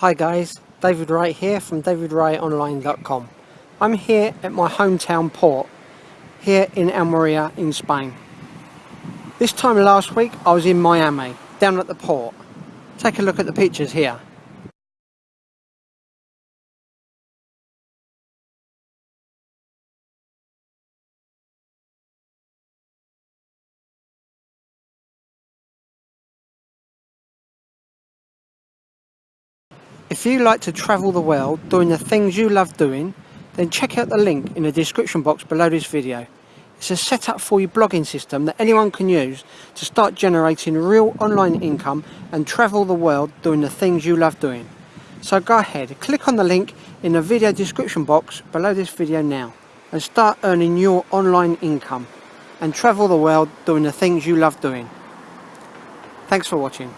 Hi guys, David Wright here from davidwrightonline.com. I'm here at my hometown port, here in Almeria in Spain. This time last week I was in Miami, down at the port. Take a look at the pictures here. If you like to travel the world doing the things you love doing, then check out the link in the description box below this video. It's a setup for your blogging system that anyone can use to start generating real online income and travel the world doing the things you love doing. So go ahead, click on the link in the video description box below this video now and start earning your online income and travel the world doing the things you love doing. Thanks for watching.